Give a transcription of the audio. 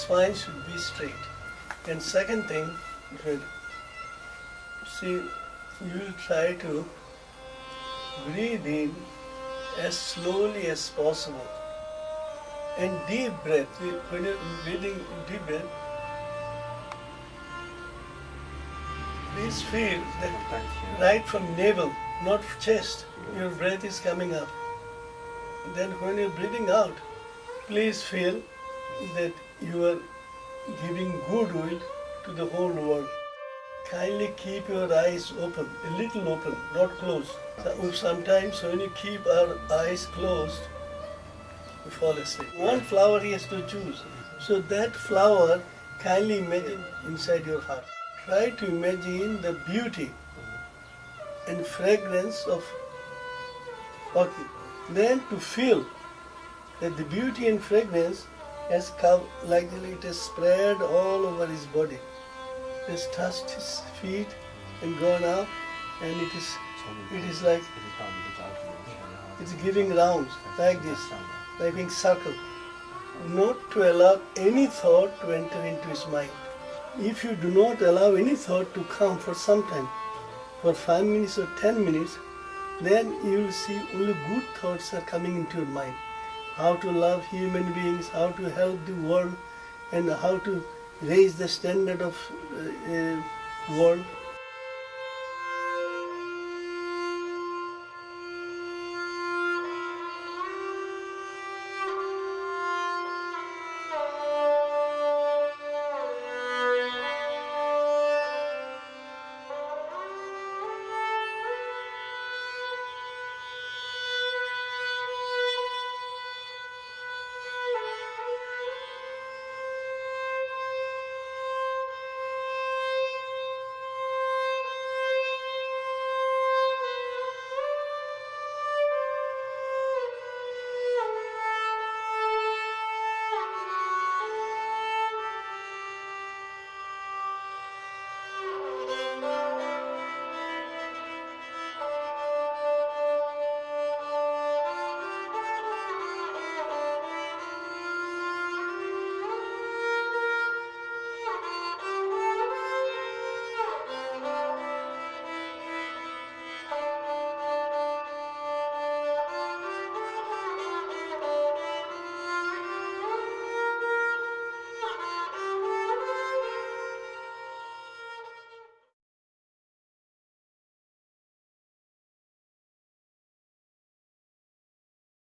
spine should be straight. And second thing, see, you try to breathe in as slowly as possible. And deep breath, when you're breathing deep breath, please feel that right from navel, not chest, your breath is coming up. Then when you're breathing out, please feel that you are giving goodwill to the whole world. Kindly keep your eyes open, a little open, not closed. Sometimes when you keep our eyes closed, we fall asleep. One flower he has to choose. So that flower, kindly imagine inside your heart. Try to imagine the beauty and fragrance of orchid. Then to feel that the beauty and fragrance has come like it has spread all over his body. It has touched his feet and gone up and it is it is like it's giving rounds like this, like being circle. Not to allow any thought to enter into his mind. If you do not allow any thought to come for some time, for five minutes or ten minutes, then you will see only good thoughts are coming into your mind. How to love human beings, how to help the world, and how to raise the standard of uh, uh, world